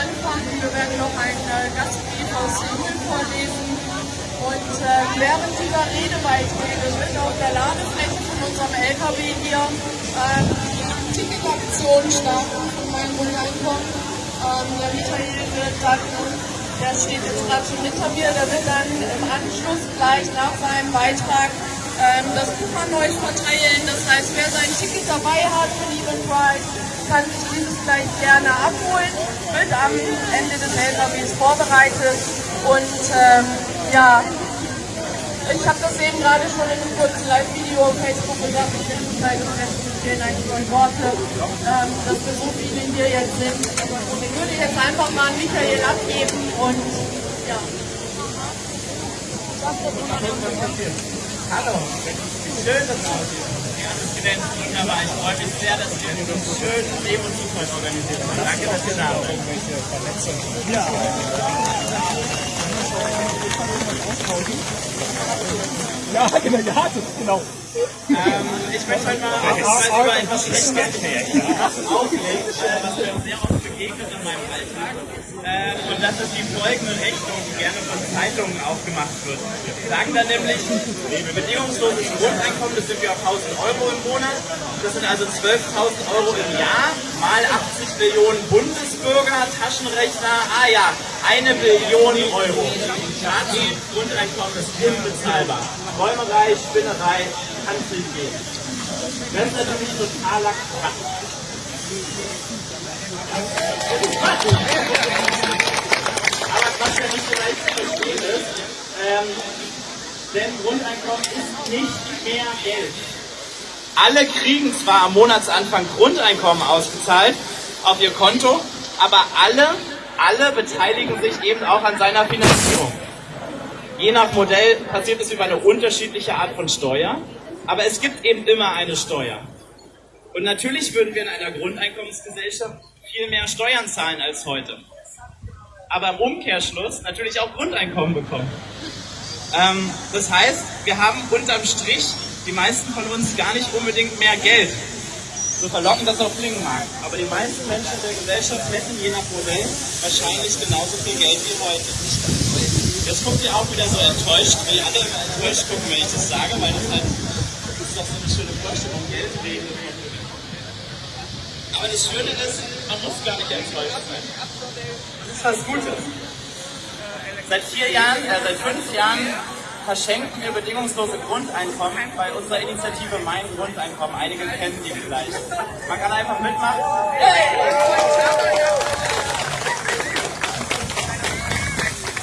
Anfang. Wir werden noch ein äh, Gastbrief aus Indien vorlesen. Und äh, während dieser Redebeiträge wird auf der Ladefläche von unserem LKW hier ähm, die Ticketaktion starten von meinem Grundeinkommen. Ähm, der Michael wird dann, der steht jetzt gerade schon hinter mir, der wird dann im Anschluss gleich nach seinem Beitrag ähm, das Buch an euch verteilen. Das heißt, wer sein Ticket dabei hat für die Pride, kann sich dieses gleich gerne abholen. Wird am Ende des LKWs vorbereitet. Und ähm, ja, ich habe das eben gerade schon in einem kurzen Live-Video auf Facebook gesagt. Ich finde es halt fehlen eigentlich nur Worte, ähm, dass wir so viele hier jetzt sind. Ich würde jetzt einfach mal an Michael abgeben und ja. Hallo, schön, dass du Studenten wunderbar. Ich freue mich sehr, dass wir so einen schönen Leben und Zufall organisiert haben. Danke, dass ihr da seid. Ja. Genau, ja, genau. Ähm, ich möchte heute mal über etwas sprechen, was auflegt, äh, was mir sehr oft begegnet in meinem Alltag. Äh, und das ist die folgende Rechnung, die gerne von Zeitungen aufgemacht wird. Die sagen dann nämlich, bedingungsloses Grundeinkommen, das sind wir auf 1000 Euro im Monat. Das sind also 12.000 Euro im Jahr, mal 80 Millionen Bundesbürger, Taschenrechner, ah ja, eine Billion Euro. Fazit, Grundeinkommen ist unbezahlbar. Räumerei, Spinnerei, kann es nicht gehen. Das ist natürlich totaler Quatsch. Aber was ja nicht so leicht zu verstehen ist, ähm, denn Grundeinkommen ist nicht mehr Geld. Alle kriegen zwar am Monatsanfang Grundeinkommen ausgezahlt auf ihr Konto, aber alle, alle beteiligen sich eben auch an seiner Finanzierung. Je nach Modell passiert es über eine unterschiedliche Art von Steuer, aber es gibt eben immer eine Steuer. Und natürlich würden wir in einer Grundeinkommensgesellschaft viel mehr Steuern zahlen als heute. Aber im Umkehrschluss natürlich auch Grundeinkommen bekommen. Ähm, das heißt, wir haben unterm Strich die meisten von uns gar nicht unbedingt mehr Geld. So verlockend das auch klingen mag. Aber die meisten Menschen der Gesellschaft hätten je nach Modell wahrscheinlich genauso viel Geld wie heute. Jetzt guckt ihr auch wieder so enttäuscht, wie alle enttäuscht gucken, wenn ich das sage, weil das halt das ist doch so eine schöne Vorstellung, Geld reden. Aber das Schöne ist, man muss gar nicht enttäuscht sein. Das ist was Gutes. Seit vier Jahren, äh, seit fünf Jahren verschenken wir bedingungslose Grundeinkommen bei unserer Initiative Mein Grundeinkommen. Einige kennen die vielleicht. Man kann einfach mitmachen.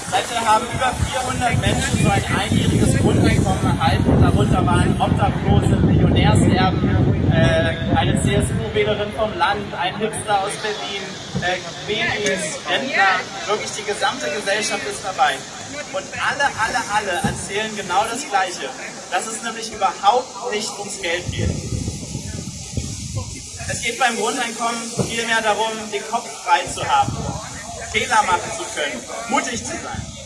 Seitdem haben über 400 Menschen so ein einjähriges Grundeinkommen erhalten. Darunter waren Obdachlose, Millionärserben, äh, eine CSU-Wählerin vom Land, ein Hipster aus Berlin, äh, Babys, Rentner, wirklich die gesamte Gesellschaft ist dabei. Und alle, alle, alle erzählen genau das Gleiche, dass es nämlich überhaupt nicht ums Geld geht. Es geht beim Grundeinkommen vielmehr darum, den Kopf frei zu haben, Fehler machen zu können, mutig zu sein.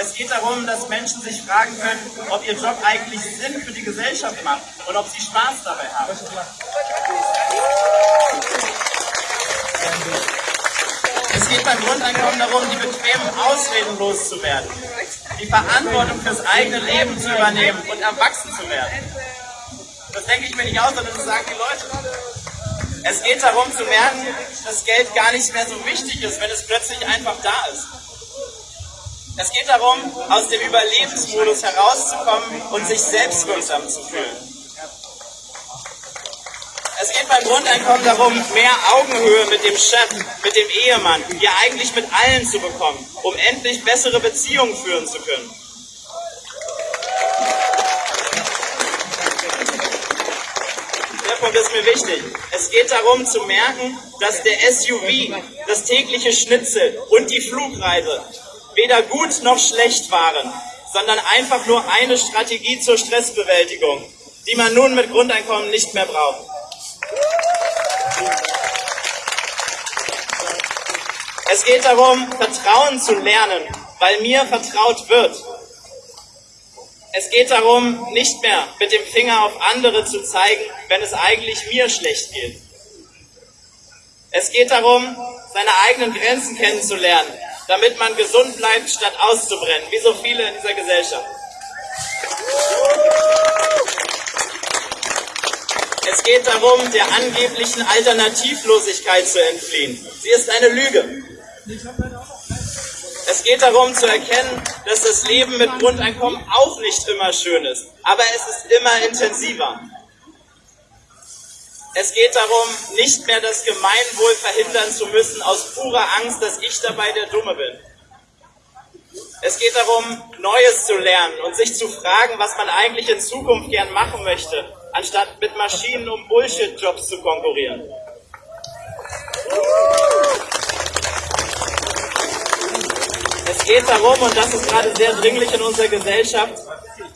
Es geht darum, dass Menschen sich fragen können, ob ihr Job eigentlich Sinn für die Gesellschaft macht und ob sie Spaß dabei haben. Es geht beim Grundeinkommen darum, die bequemen Ausreden loszuwerden, die Verantwortung fürs eigene Leben zu übernehmen und erwachsen zu werden. Das denke ich mir nicht aus, sondern das sagen die Leute. Es geht darum zu merken, dass Geld gar nicht mehr so wichtig ist, wenn es plötzlich einfach da ist. Es geht darum, aus dem Überlebensmodus herauszukommen und sich selbstwirksam zu fühlen. Es geht beim Grundeinkommen darum, mehr Augenhöhe mit dem Chef, mit dem Ehemann, ja eigentlich mit allen zu bekommen, um endlich bessere Beziehungen führen zu können. Der Punkt ist mir wichtig. Es geht darum zu merken, dass der SUV, das tägliche Schnitzel und die Flugreise weder gut noch schlecht waren, sondern einfach nur eine Strategie zur Stressbewältigung, die man nun mit Grundeinkommen nicht mehr braucht. Es geht darum, Vertrauen zu lernen, weil mir vertraut wird. Es geht darum, nicht mehr mit dem Finger auf andere zu zeigen, wenn es eigentlich mir schlecht geht. Es geht darum, seine eigenen Grenzen kennenzulernen, damit man gesund bleibt, statt auszubrennen, wie so viele in dieser Gesellschaft. Es geht darum, der angeblichen Alternativlosigkeit zu entfliehen. Sie ist eine Lüge. Es geht darum zu erkennen, dass das Leben mit Grundeinkommen auch nicht immer schön ist, aber es ist immer intensiver. Es geht darum, nicht mehr das Gemeinwohl verhindern zu müssen aus purer Angst, dass ich dabei der Dumme bin. Es geht darum, Neues zu lernen und sich zu fragen, was man eigentlich in Zukunft gern machen möchte, anstatt mit Maschinen um Bullshit-Jobs zu konkurrieren. Es geht darum, und das ist gerade sehr dringlich in unserer Gesellschaft,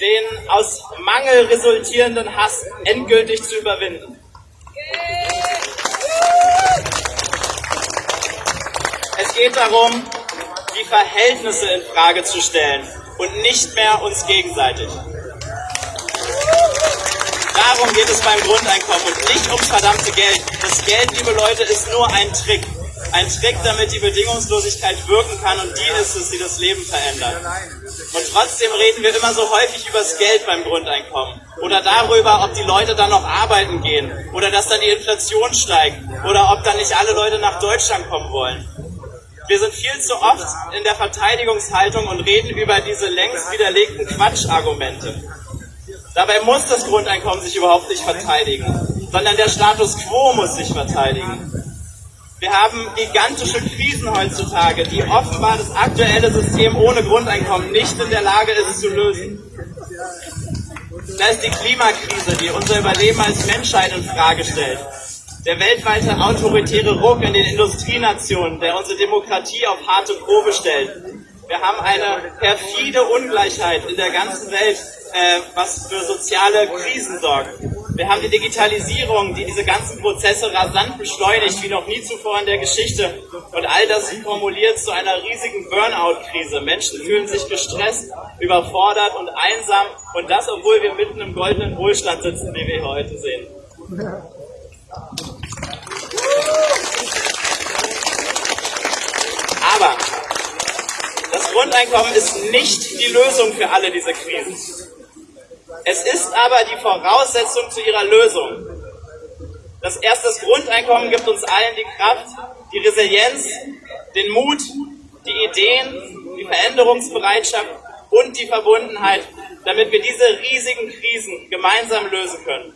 den aus Mangel resultierenden Hass endgültig zu überwinden. Es geht darum, die Verhältnisse in Frage zu stellen und nicht mehr uns gegenseitig. Darum geht es beim Grundeinkommen und nicht ums verdammte Geld. Das Geld, liebe Leute, ist nur ein Trick. Ein Trick, damit die Bedingungslosigkeit wirken kann und die ist es, die das Leben verändert. Und trotzdem reden wir immer so häufig über das Geld beim Grundeinkommen oder darüber, ob die Leute dann noch arbeiten gehen oder dass dann die Inflation steigt oder ob dann nicht alle Leute nach Deutschland kommen wollen. Wir sind viel zu oft in der Verteidigungshaltung und reden über diese längst widerlegten Quatschargumente. Dabei muss das Grundeinkommen sich überhaupt nicht verteidigen, sondern der Status quo muss sich verteidigen. Wir haben gigantische Krisen heutzutage, die offenbar das aktuelle System ohne Grundeinkommen nicht in der Lage ist zu lösen. Da ist die Klimakrise, die unser Überleben als Menschheit in Frage stellt. Der weltweite autoritäre Ruck in den Industrienationen, der unsere Demokratie auf harte Probe stellt. Wir haben eine perfide Ungleichheit in der ganzen Welt, äh, was für soziale Krisen sorgt. Wir haben die Digitalisierung, die diese ganzen Prozesse rasant beschleunigt, wie noch nie zuvor in der Geschichte. Und all das formuliert zu einer riesigen Burnout-Krise. Menschen fühlen sich gestresst, überfordert und einsam. Und das, obwohl wir mitten im goldenen Wohlstand sitzen, wie wir heute sehen. Aber das Grundeinkommen ist nicht die Lösung für alle diese Krisen. Es ist aber die Voraussetzung zu ihrer Lösung. Das erste Grundeinkommen gibt uns allen die Kraft, die Resilienz, den Mut, die Ideen, die Veränderungsbereitschaft und die Verbundenheit, damit wir diese riesigen Krisen gemeinsam lösen können.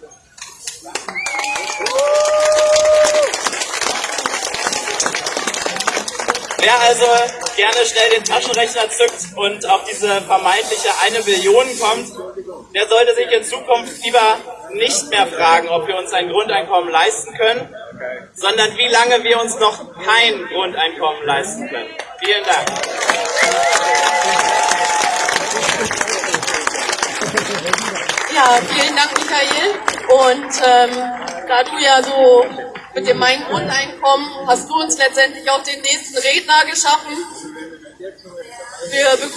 Wer also gerne schnell den Taschenrechner zückt und auf diese vermeintliche eine Billion kommt, der sollte sich in Zukunft lieber nicht mehr fragen, ob wir uns ein Grundeinkommen leisten können, sondern wie lange wir uns noch kein Grundeinkommen leisten können. Vielen Dank. Ja, vielen Dank, Michael. Und ähm, da du ja so mit dem Mein Grundeinkommen hast du uns letztendlich auch den nächsten Redner geschaffen. Wir begrüßen